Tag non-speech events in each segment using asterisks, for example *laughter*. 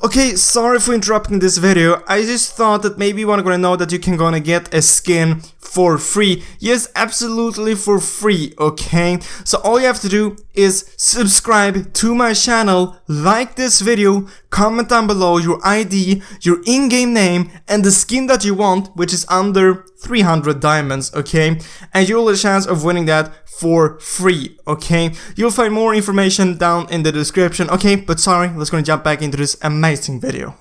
Okay, sorry for interrupting this video, I just thought that maybe you wanna know that you can gonna get a skin for free. Yes, absolutely for free, okay? So all you have to do is subscribe to my channel, like this video, comment down below your ID, your in-game name, and the skin that you want, which is under 300 diamonds, okay? And you'll have a chance of winning that for free, okay? You'll find more information down in the description, okay? But sorry, let's gonna jump back into this amazing video.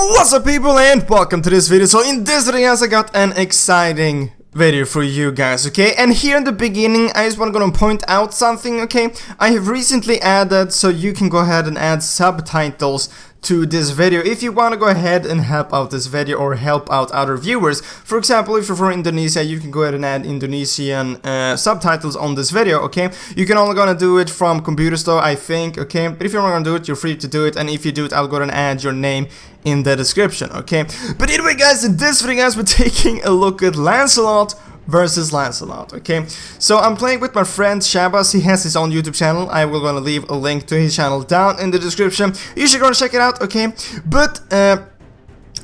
What's up people and welcome to this video. So in this video guys, I got an exciting video for you guys, okay? And here in the beginning, I just want to and point out something, okay? I have recently added, so you can go ahead and add subtitles to this video if you want to go ahead and help out this video or help out other viewers. For example, if you're from Indonesia, you can go ahead and add Indonesian uh, subtitles on this video, okay? You can only gonna do it from Computer Store, I think, okay? But if you're gonna do it, you're free to do it, and if you do it, I'll go ahead and add your name in the description, okay? But anyway, guys, in this video, guys, we're taking a look at Lancelot versus Lancelot, okay? So I'm playing with my friend Shabas, he has his own YouTube channel, I will gonna leave a link to his channel down in the description, you should go and check it out, okay? But, uh,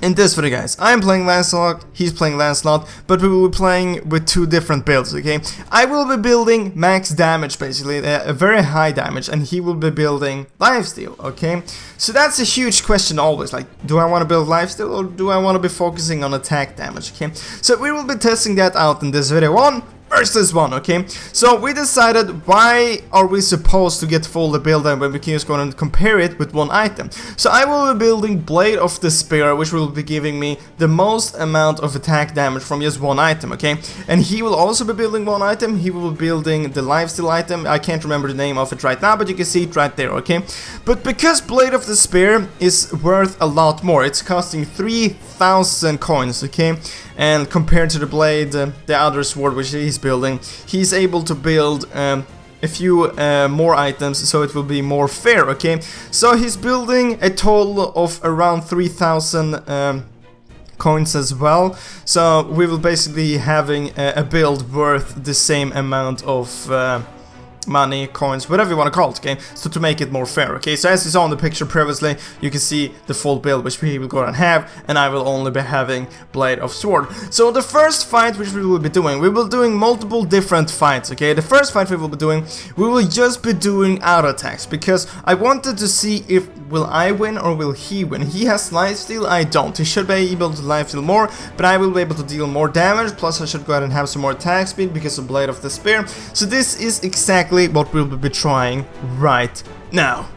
in this video guys, I am playing Lancelot, he's playing Lancelot, but we will be playing with two different builds, okay? I will be building max damage basically, uh, a very high damage, and he will be building lifesteal, okay? So that's a huge question always, like, do I want to build lifesteal or do I want to be focusing on attack damage, okay? So we will be testing that out in this video. One, versus one, okay? So we decided why are we supposed to get full the build and when we can just go and compare it with one item. So I will be building Blade of Despair, which will be giving me the most amount of attack damage from just one item, okay? And he will also be building one item, he will be building the lifesteal item, I can't remember the name of it right now, but you can see it right there, okay? But because Blade of Despair is worth a lot more, it's costing 3,000 coins, okay? And compared to the blade, uh, the other sword which he's building, he's able to build um, a few uh, more items so it will be more fair, okay? So he's building a total of around 3000 um, coins as well. So we will basically having a, a, build worth the same amount of uh, money, coins, whatever you want to call it, okay? So to make it more fair, okay? So as you saw in the picture previously, you can see the full build which we will go and have, and I will only be having Blade of Sword. So the first fight which we will be doing, we will doing multiple different fights, okay? The first fight we will be doing, we will just be doing auto attacks, because I wanted to see if will I win or will he win. He has lifesteal, I don't. He should be able to lifesteal more, but I will be able to deal more damage, plus I should go ahead and have some more attack speed because of Blade of Despair. So this is exactly exactly what we'll be trying right now.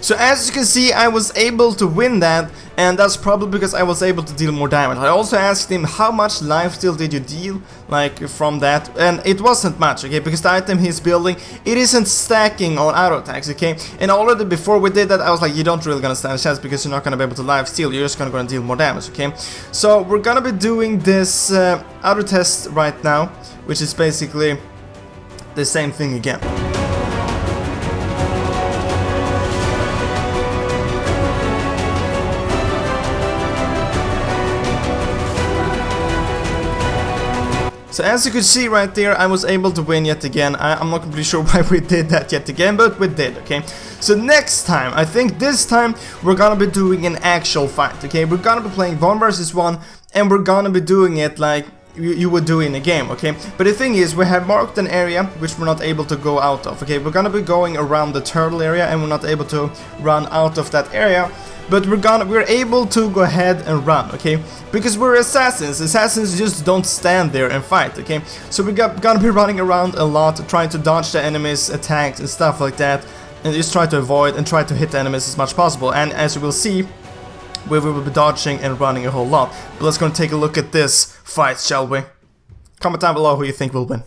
So as you can see, I was able to win that and that's probably because I was able to deal more damage. I also asked him how much lifesteal did you deal, like from that, and it wasn't much, okay, because the item he's building, it isn't stacking on auto attacks, okay, and already before we did that, I was like, you don't really gonna stand a chance because you're not gonna be able to lifesteal, you're just gonna go and deal more damage, okay, so we're gonna be doing this uh, auto test right now, which is basically the same thing again. So as you could see right there, I was able to win yet again. I, am not completely sure *laughs* why we did that yet again, but we did, okay? So next time, I think this time, we're gonna be doing an actual fight, okay? We're gonna be playing 1 versus 1, and we're gonna be doing it like you, you would do in a game, okay? But the thing is, we have marked an area which we're not able to go out of, okay? We're gonna be going around the turtle area, and we're not able to run out of that area but we're gonna we're able to go ahead and run okay? Because we're assassins. Assassins just don't stand there and fight okay? So we're gonna be running around a lot trying to dodge the enemies attacks and stuff like that and just try to avoid and try to hit the enemies as much as possible. And as you will see we will be dodging and running a whole lot. But let's go and take a look at this fight shall we? Comment down below who you think will win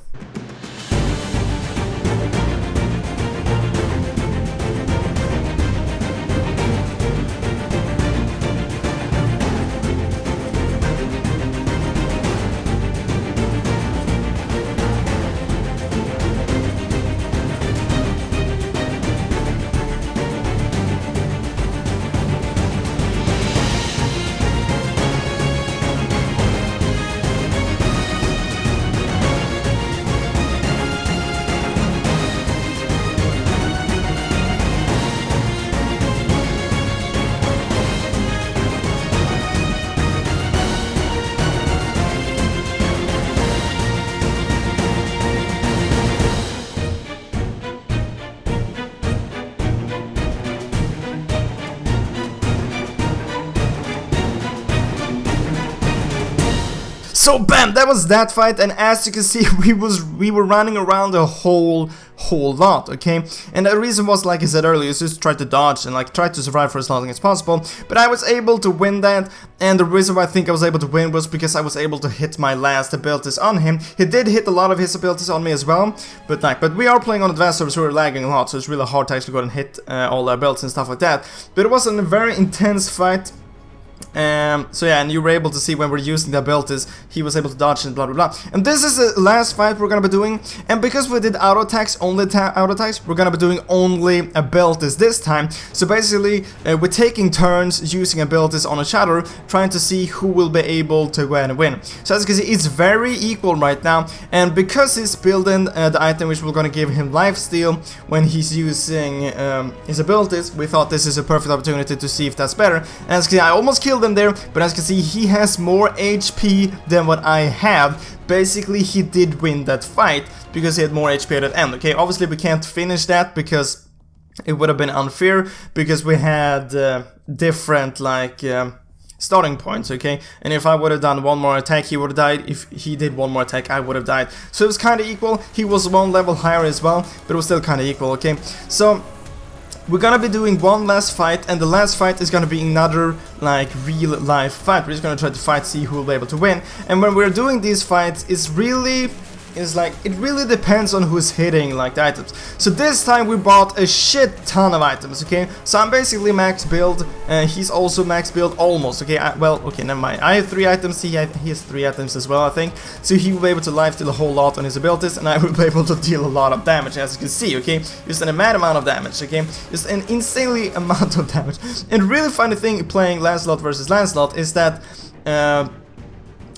So bam, that was that fight, and as you can see, *laughs* we was we were running around a whole whole lot, okay? And the reason was, like I said earlier, is just try to dodge and like try to survive for as long as possible. But I was able to win that, and the reason why I think I was able to win was because I was able to hit my last abilities on him. He did hit a lot of his abilities on me as well, but like, but we are playing on advanced servers, so we're lagging a lot, so it's really hard to actually go and hit uh, all the abilities and stuff like that. But it was a very intense fight. Um, so yeah, and you were able to see when we're using the abilities, he was able to dodge and blah blah blah. And this is the last fight we're gonna be doing, and because we did auto attacks, only auto attacks, we're gonna be doing only abilities this time. So basically, uh, we're taking turns using abilities on a shadow, trying to see who will be able to go and win. So as you can see, it's very equal right now, and because he's building uh, the item which we're gonna give him lifesteal when he's using um, his abilities, we thought this is a perfect opportunity to see if that's better. And as you can see, I almost killed him there, but as you can see, he has more HP than what I have. Basically, he did win that fight because he had more HP at the end, okay? Obviously, we can't finish that because it would have been unfair because we had uh, different, like... Um, starting points, okay? And if I would have done one more attack, he would have died. If he did one more attack, I would have died. So it was kind of equal. He was one level higher as well, but it was still kind of equal, okay? So we're gonna be doing one last fight, and the last fight is gonna be another, like, real life fight. We're just gonna try to fight, see who will be able to win. And when we're doing these fights, it's really is like, it really depends on who's hitting like the items. So this time we bought a shit ton of items, okay? So I'm basically max build, and he's also max build almost, okay? I, well, okay, never mind. I have three items, he, he has three items as well, I think. So he will be able to lifesteal a whole lot on his abilities, and I *laughs* will be able to deal a lot of damage, as you can see, okay? Just an a mad amount of damage, okay? Just an insanely *laughs* amount of damage. And really funny thing playing Lancelot versus Lancelot is that... Uh,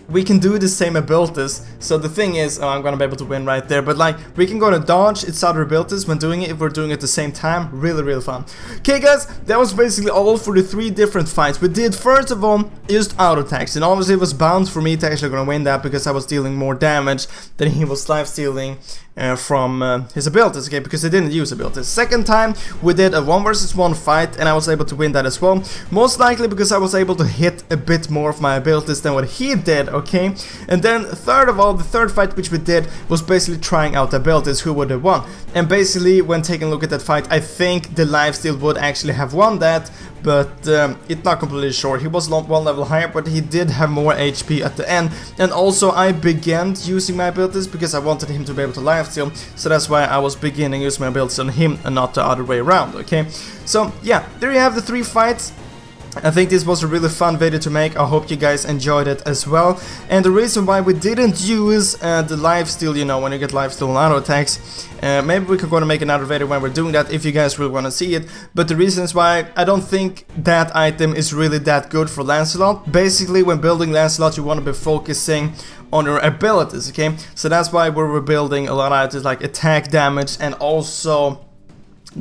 we can do the same abilities. So the thing is, oh, I'm gonna be able to win right there. But like, we can go to dodge its other abilities when doing it if we're doing it at the same time. Really, really fun. Okay, guys, that was basically all for the three different fights. We did first of all used auto attacks, and obviously it was bound for me to actually gonna win that because I was dealing more damage than he was life stealing uh, from uh, his abilities, okay, because he didn't use abilities. Second time, we did a 1 versus 1 fight, and I was able to win that as well. Most likely because I was able to hit a bit more of my abilities than what he did, okay? And then third of all, the third fight which we did was basically trying out the abilities, who would have won. And basically, when taking a look at that fight, I think the lifesteal would actually have won that, but um, it's not completely sure. He was one level higher, but he did have more HP at the end. And also, I began using my abilities because I wanted him to be able to lifesteal, so that's why I was beginning using my abilities on him and not the other way around, okay? So, yeah, there you have the three fights. I think this was a really fun video to make, I hope you guys enjoyed it as well. And the reason why we didn't use uh, the lifesteal, you know, when you get lifesteal and auto attacks, uh, maybe we could go to make another video when we're doing that if you guys really want to see it. But the reasons why I don't think that item is really that good for Lancelot. Basically, when building Lancelot, you want to be focusing on your abilities, okay? So that's why we're building a lot of items like attack damage and also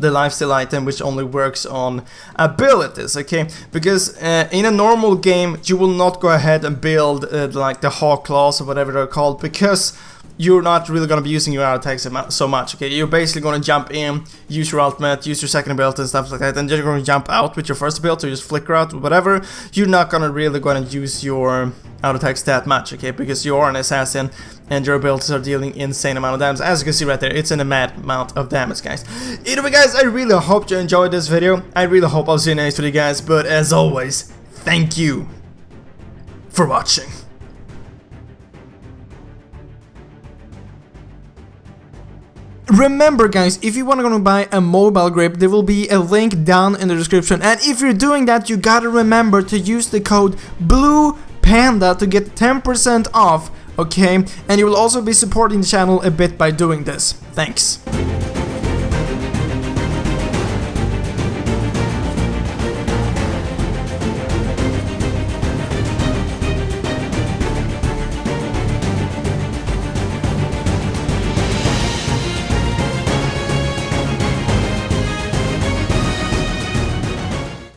the lifesteal item which only works on abilities okay because uh, in a normal game you will not go ahead and build uh, like the hawk claws or whatever they're called because you're not really going to be using your attacks so much, okay? You're basically going to jump in, use your ultimate, use your second ability and stuff like that, and then you're going to jump out with your first ability, or just flicker out, whatever. You're not going to really going to use your auto attacks that much, okay? Because you are an assassin, and your abilities are dealing insane amount of damage. As you can see right there, it's an mad amount of damage, guys. Either way guys, I really hope you enjoyed this video. I really hope I'll see you next video, guys. But as always, thank you for watching. Remember guys, if you want to go and buy a mobile grip, there will be a link down in the description. And if you're doing that, you gotta remember to use the code BLUE Panda to get 10% off, okay? And you will also be supporting the channel a bit by doing this. Thanks.